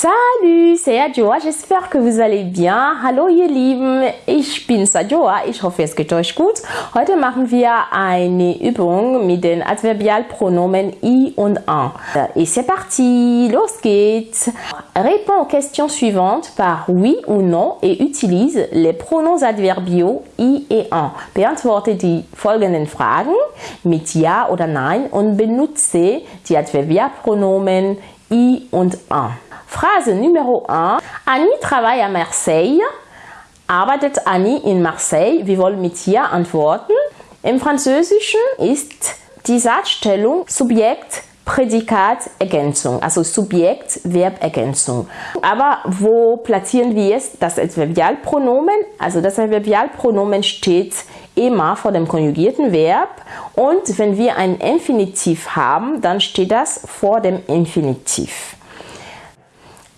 Salut, c'est Adjoa, j'espère que vous allez bien. Hallo ihr Lieben, ich bin Adjoa, ich hoffe es geht euch gut. Heute machen wir eine Übung mit den Adverbialpronomen i und en. Et c'est parti, los geht's. Réponds aux questions suivantes par oui ou non et utilise les pronoms adverbiaux i et en. Beantworte die folgenden Fragen mit ja oder nein und benutze die Adverbialpronomen i und en. Phrase numéro 1. Annie travaille à Marseille. Arbeitet Annie in Marseille? Wir wollen mit Ja antworten. Im Französischen ist die Satzstellung Subjekt, Prädikat, Ergänzung, also Subjekt, Verb, Ergänzung. Aber wo platzieren wir es? Das Adverbialpronomen, also das Adverbialpronomen steht immer vor dem konjugierten Verb und wenn wir ein Infinitiv haben, dann steht das vor dem Infinitiv.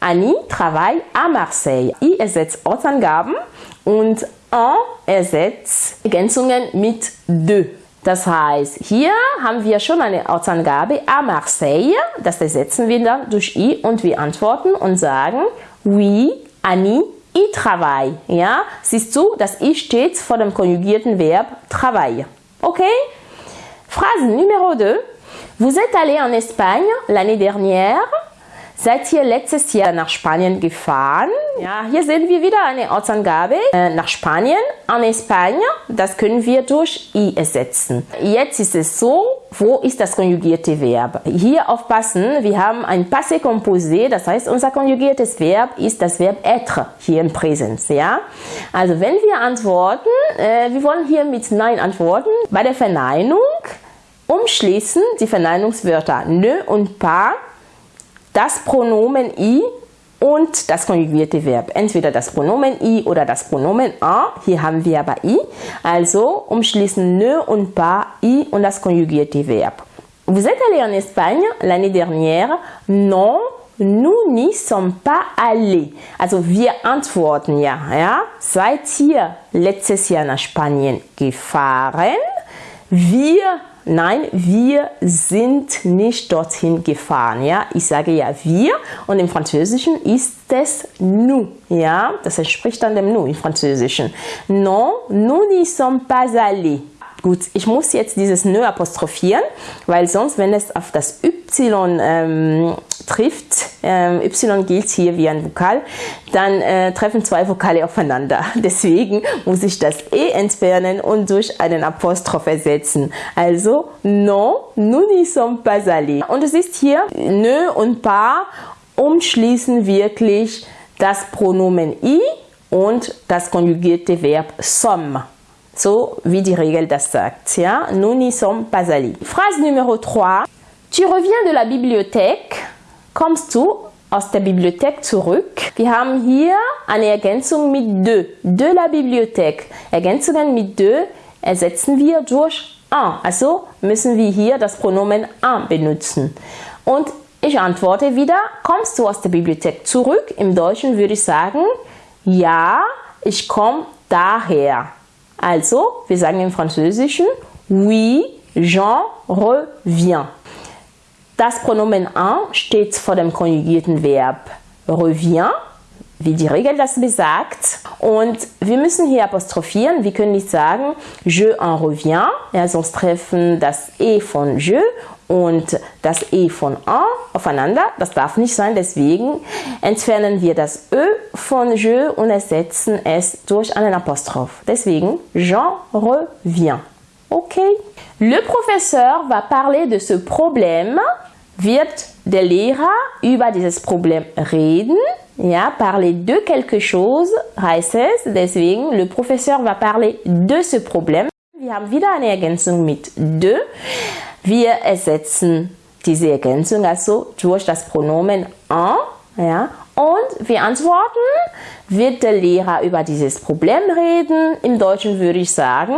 Annie travaille à Marseille. I ersetzt Ortsangaben und en ersetzt Ergänzungen mit de. Das heißt, hier haben wir schon eine Ortsangabe à Marseille. Das ersetzen wir dann durch i und wir antworten und sagen Oui, Annie, y travaille. Ja, siehst du, das i steht vor dem konjugierten Verb travaille. Okay? Phrase numéro 2. Vous êtes allé en Espagne l'année dernière. Seid ihr letztes Jahr nach Spanien gefahren? Ja, hier sehen wir wieder eine Ortsangabe äh, nach Spanien, en Espagne. Das können wir durch i ersetzen. Jetzt ist es so, wo ist das konjugierte Verb? Hier aufpassen, wir haben ein Passé composé, das heißt unser konjugiertes Verb ist das Verb être hier im Präsens. Ja? Also wenn wir antworten, äh, wir wollen hier mit Nein antworten. Bei der Verneinung umschließen die Verneinungswörter ne und pas das Pronomen i und das konjugierte Verb. Entweder das Pronomen i oder das Pronomen en. Hier haben wir aber i. Also umschließen ne und pas i und das konjugierte Verb. Vous êtes allé en Espagne l'année dernière? Non, nous n'y sommes pas allés. Also wir antworten ja, ja. Seid ihr letztes Jahr nach Spanien gefahren? Wir Nein, wir sind nicht dorthin gefahren. Ja, ich sage ja wir und im Französischen ist es nous. Ja, das entspricht dann dem nous im Französischen. Non, nous n'y sommes pas allés. Gut, ich muss jetzt dieses ne apostrophieren, weil sonst, wenn es auf das y ähm, trifft, ähm, y gilt hier wie ein Vokal, dann äh, treffen zwei Vokale aufeinander. Deswegen muss ich das e entfernen und durch einen Apostroph ersetzen. Also, non, nous n'y sommes pas allés. Und es ist hier ne und pas umschließen wirklich das Pronomen i und das konjugierte Verb sommes. So wie die Regel das sagt. Ja? Nous n'y sommes pas allés. Phrase numéro 3. Tu reviens de la bibliothèque. Kommst du aus der Bibliothek zurück? Wir haben hier eine Ergänzung mit de. De la Bibliothèque. Ergänzungen mit de ersetzen wir durch un. Also müssen wir hier das Pronomen un benutzen. Und ich antworte wieder, kommst du aus der Bibliothek zurück? Im Deutschen würde ich sagen, ja, ich komme daher. Also, wir sagen im Französischen, oui, Jean revient. Das Pronomen en steht vor dem konjugierten Verb revient, wie die Regel das besagt. Und wir müssen hier apostrophieren. Wir können nicht sagen je en reviens, ja, sonst treffen das e von je und das e von en aufeinander. Das darf nicht sein, deswegen entfernen wir das ö von je und ersetzen es durch einen Apostroph. Deswegen Jean revient. Okay. Le professeur va parler de ce problème wird der Lehrer über dieses Problem reden. Ja, parler de quelque chose heißt es. Deswegen, le professeur va parler de ce problème. Wir haben wieder eine Ergänzung mit de. Wir ersetzen diese Ergänzung also durch das Pronomen en. Ja, und wir antworten, wird der Lehrer über dieses Problem reden? Im Deutschen würde ich sagen,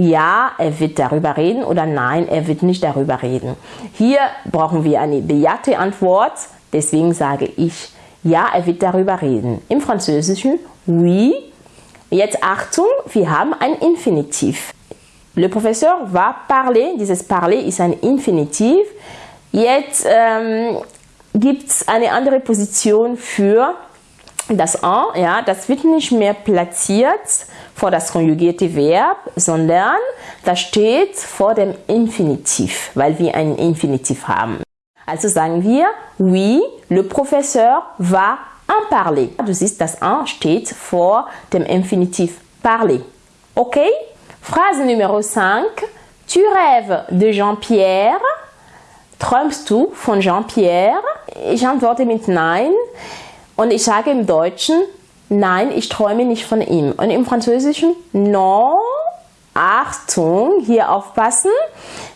ja, er wird darüber reden oder nein, er wird nicht darüber reden. Hier brauchen wir eine bejahte Antwort, deswegen sage ich, ja, er wird darüber reden. Im Französischen, oui. Jetzt Achtung, wir haben ein Infinitiv. Le professeur va parler, dieses parler ist ein Infinitiv. Jetzt ähm, gibt es eine andere Position für das en, ja, das wird nicht mehr platziert vor das konjugierte Verb, sondern das steht vor dem Infinitiv, weil wir ein Infinitiv haben. Also sagen wir, oui, le professeur va en parler. Du siehst, das en steht vor dem Infinitiv parler. Okay? Phrase Nummer 5. Tu rêves de Jean-Pierre. Träumst du von Jean-Pierre? Ich antworte mit Nein. Und ich sage im Deutschen, nein, ich träume nicht von ihm. Und im Französischen, non, Achtung, hier aufpassen.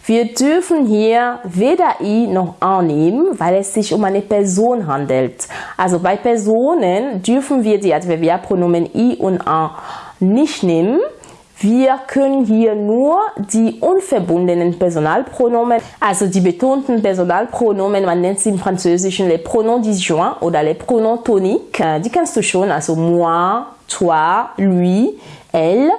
Wir dürfen hier weder i noch an nehmen, weil es sich um eine Person handelt. Also bei Personen dürfen wir die Adverbialpronomen i und an nicht nehmen. Wir können hier nur die unverbundenen Personalpronomen, also die betonten Personalpronomen, man nennt sie im Französischen les pronoms disjoints oder les pronoms toniques. Äh, die kennst du schon, also moi, toi, lui, elle,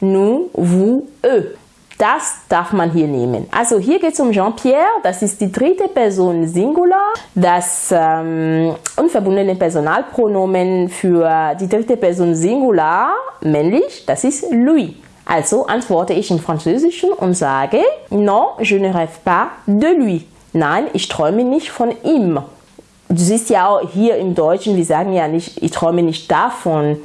nous, vous, eux. Das darf man hier nehmen. Also hier geht es um Jean-Pierre, das ist die dritte Person Singular. Das ähm, unverbundene Personalpronomen für die dritte Person Singular, männlich, das ist lui. Also antworte ich im Französischen und sage Non, je ne rêve pas de lui. Nein, ich träume nicht von ihm. Du siehst ja auch hier im Deutschen, wir sagen ja nicht, ich träume nicht davon.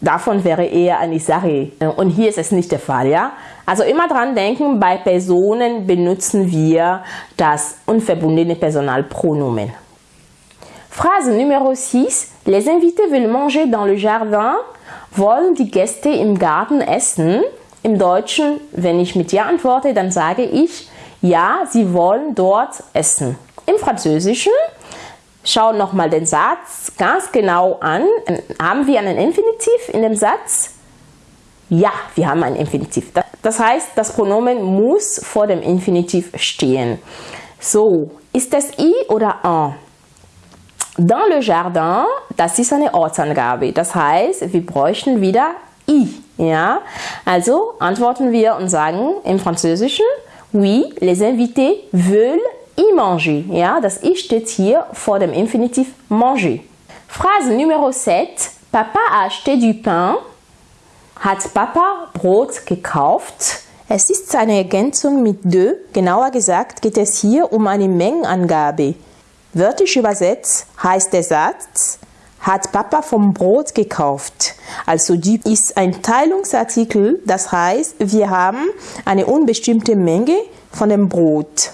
Davon wäre eher eine Sache. Und hier ist es nicht der Fall, ja? Also immer dran denken, bei Personen benutzen wir das unverbundene Personalpronomen. Phrase Nummer 6. Les invités veulent manger dans le jardin wollen die Gäste im Garten essen? Im Deutschen, wenn ich mit Ja antworte, dann sage ich Ja, sie wollen dort essen. Im Französischen, schau nochmal den Satz ganz genau an. Haben wir einen Infinitiv in dem Satz? Ja, wir haben ein Infinitiv. Das heißt, das Pronomen muss vor dem Infinitiv stehen. So, ist das I oder en? Dans le jardin, das ist eine Ortsangabe. Das heißt, wir bräuchten wieder i. Ja? Also antworten wir und sagen im Französischen, oui, les invités veulent y manger. Ja? Das i steht hier vor dem Infinitiv manger. Phrase Nummer 7. Papa a acheté du pain. Hat Papa Brot gekauft? Es ist eine Ergänzung mit de. Genauer gesagt geht es hier um eine Mengenangabe. Wörtlich übersetzt heißt der Satz, hat Papa vom Brot gekauft. Also die ist ein Teilungsartikel, das heißt, wir haben eine unbestimmte Menge von dem Brot.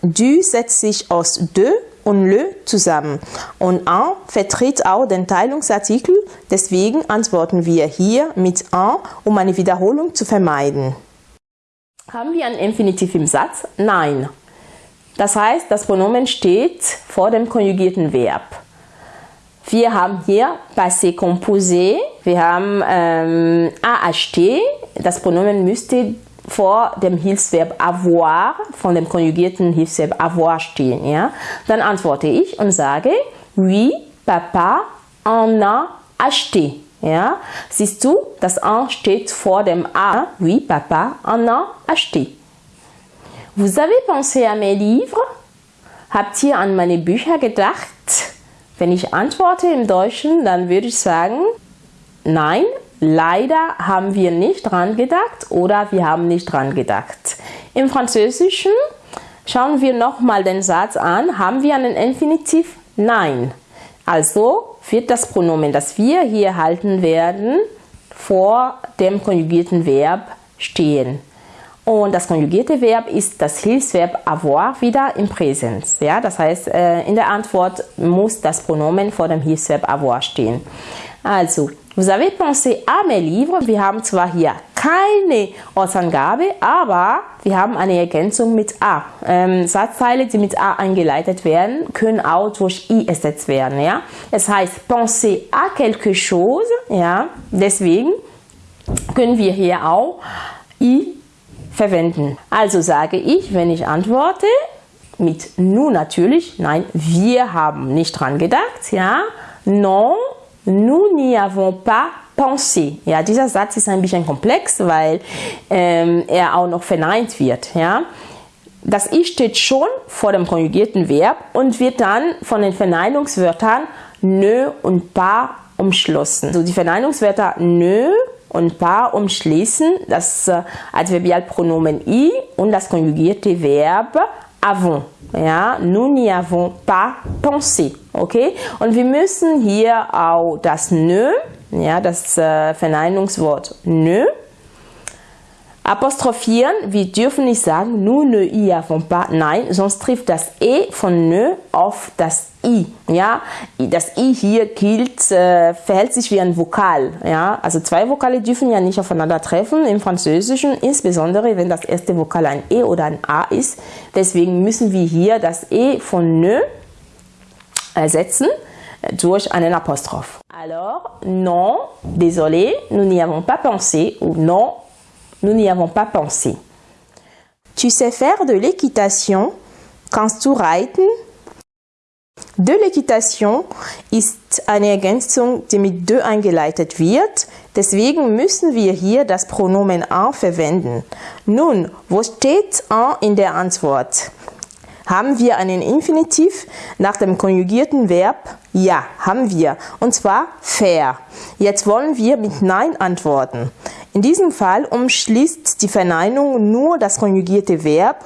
Du setzt sich aus de und le zusammen. Und un vertritt auch den Teilungsartikel, deswegen antworten wir hier mit un, um eine Wiederholung zu vermeiden. Haben wir ein Infinitiv im Satz? Nein. Das heißt, das Pronomen steht vor dem konjugierten Verb. Wir haben hier passé composé, wir haben ähm, a acheté, das Pronomen müsste vor dem Hilfsverb avoir, von dem konjugierten Hilfsverb avoir stehen. Ja? Dann antworte ich und sage, oui, papa en a acheté. Ja? Siehst du, das en steht vor dem a, oui, papa en a acheté. Vous avez pensé à mes livres? Habt ihr an meine Bücher gedacht? Wenn ich antworte im Deutschen, dann würde ich sagen, nein, leider haben wir nicht dran gedacht oder wir haben nicht dran gedacht. Im Französischen schauen wir nochmal den Satz an. Haben wir einen Infinitiv? Nein. Also wird das Pronomen, das wir hier halten werden, vor dem konjugierten Verb stehen. Und das konjugierte Verb ist das Hilfsverb avoir wieder im Präsens. Ja? Das heißt, äh, in der Antwort muss das Pronomen vor dem Hilfsverb avoir stehen. Also, vous avez pensé à mes livres. Wir haben zwar hier keine Ortsangabe, aber wir haben eine Ergänzung mit a. Ähm, Satzteile, die mit a eingeleitet werden, können auch durch i ersetzt werden. Ja? Es heißt penser à quelque chose. Ja? Deswegen können wir hier auch i verwenden. Also sage ich, wenn ich antworte, mit nous natürlich, nein, wir haben nicht dran gedacht, ja, non, nous n'y avons pas pensé. Ja, dieser Satz ist ein bisschen komplex, weil ähm, er auch noch verneint wird, ja. das i steht schon vor dem konjugierten Verb und wird dann von den Verneinungswörtern nö und pas umschlossen. So die Verneinungswörter nö und pas umschließen das äh, Adverbialpronomen i und das konjugierte Verb avons. Ja, nous n'y avons pas pensé. Okay? Und wir müssen hier auch das nö, ja, das äh, Verneinungswort nö, apostrophieren. Wir dürfen nicht sagen, nous ne y avons pas. Nein, sonst trifft das E von ne auf das I. Ja, das I hier gilt, äh, verhält sich wie ein Vokal. Ja, also zwei Vokale dürfen ja nicht aufeinander treffen im Französischen, insbesondere wenn das erste Vokal ein E oder ein A ist. Deswegen müssen wir hier das E von ne ersetzen durch einen Apostroph. Alors, non, désolé, nous n'y avons pas pensé ou non, nous n'y avons pas pensé. Tu sais faire de l'équitation? Kannst du reiten? De l'équitation ist eine Ergänzung, die mit de eingeleitet wird. Deswegen müssen wir hier das Pronomen en verwenden. Nun, wo steht en in der Antwort? Haben wir einen Infinitiv nach dem konjugierten Verb? Ja, haben wir. Und zwar fair. Jetzt wollen wir mit Nein antworten. In diesem Fall umschließt die Verneinung nur das konjugierte Verb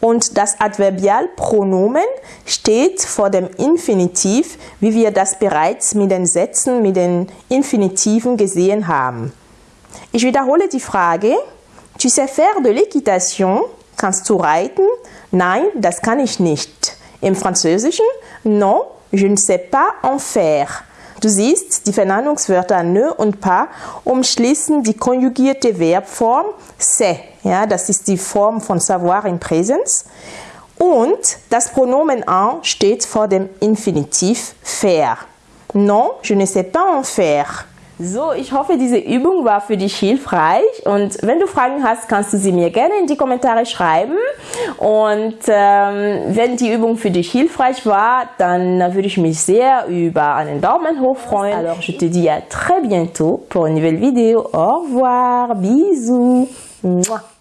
und das Adverbialpronomen steht vor dem Infinitiv, wie wir das bereits mit den Sätzen mit den Infinitiven gesehen haben. Ich wiederhole die Frage. Tu sais faire de l'équitation? Kannst du reiten? Nein, das kann ich nicht. Im Französischen? Non, je ne sais pas en faire. Du siehst, die Verneinungswörter ne und pas umschließen die konjugierte Verbform c'est. Ja, das ist die Form von savoir in Präsens. Und das Pronomen en steht vor dem Infinitiv faire. Non, je ne sais pas en faire. So, ich hoffe, diese Übung war für dich hilfreich und wenn du Fragen hast, kannst du sie mir gerne in die Kommentare schreiben und ähm, wenn die Übung für dich hilfreich war, dann würde ich mich sehr über einen Daumen hoch freuen. Alors, je te dis à très bientôt pour une nouvelle vidéo. Au revoir, bisous. Mouah.